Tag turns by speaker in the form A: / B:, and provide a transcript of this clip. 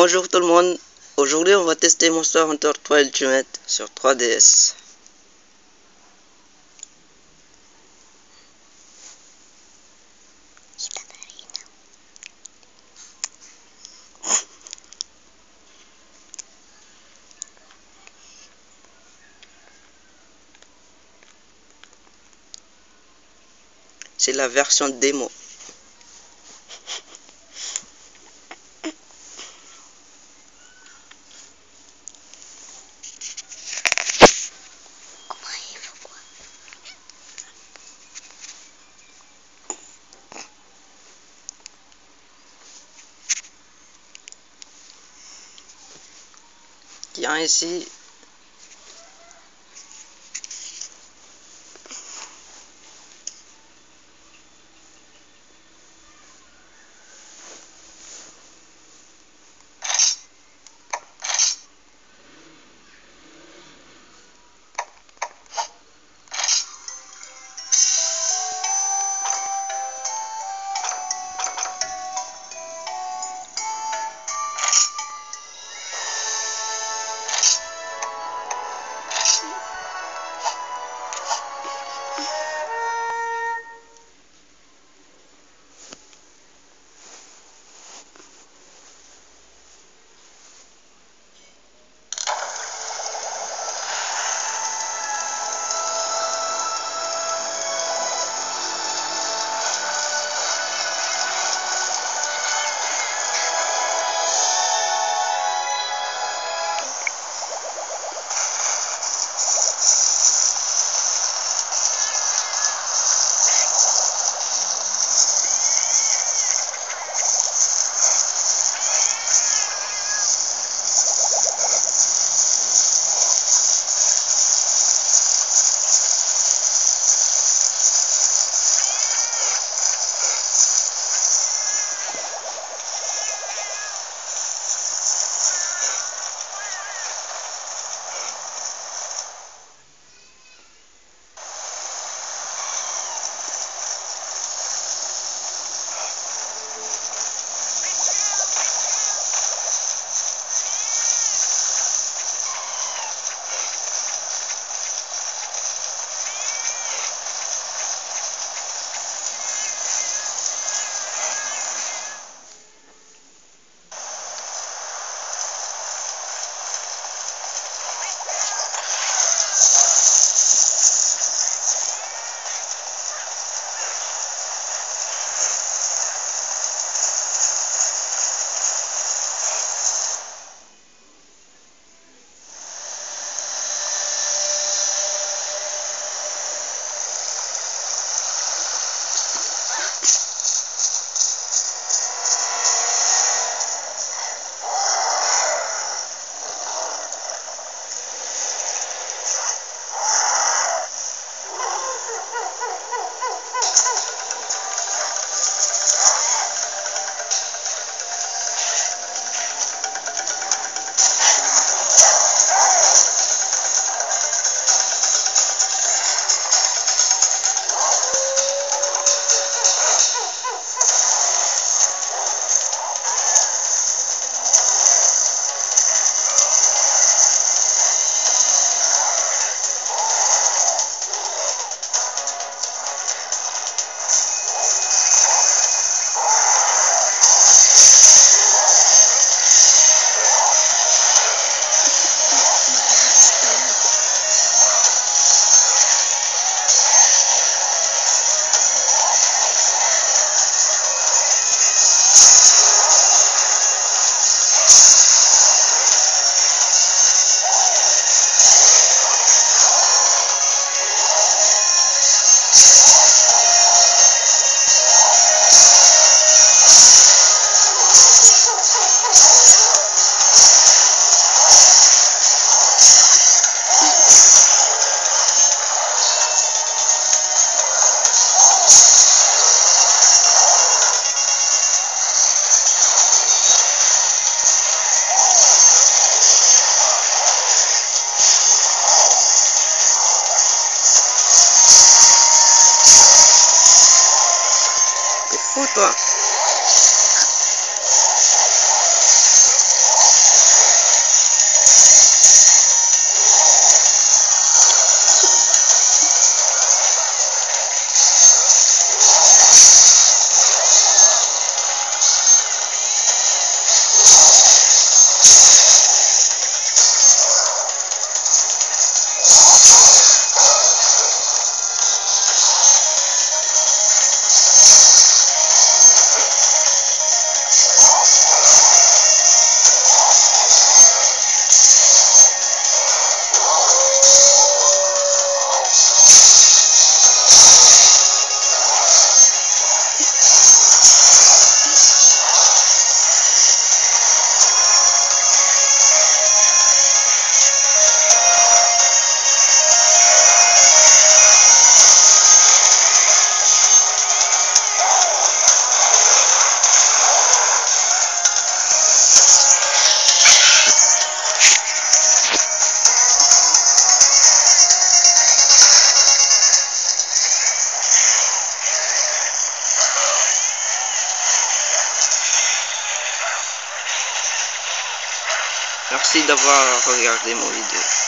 A: Bonjour tout le monde, aujourd'hui on va tester Monster Hunter 3 Ultimate sur 3DS. C'est la version démo. Tiens ici T'es Culto. Merci d'avoir regardé mon vidéo.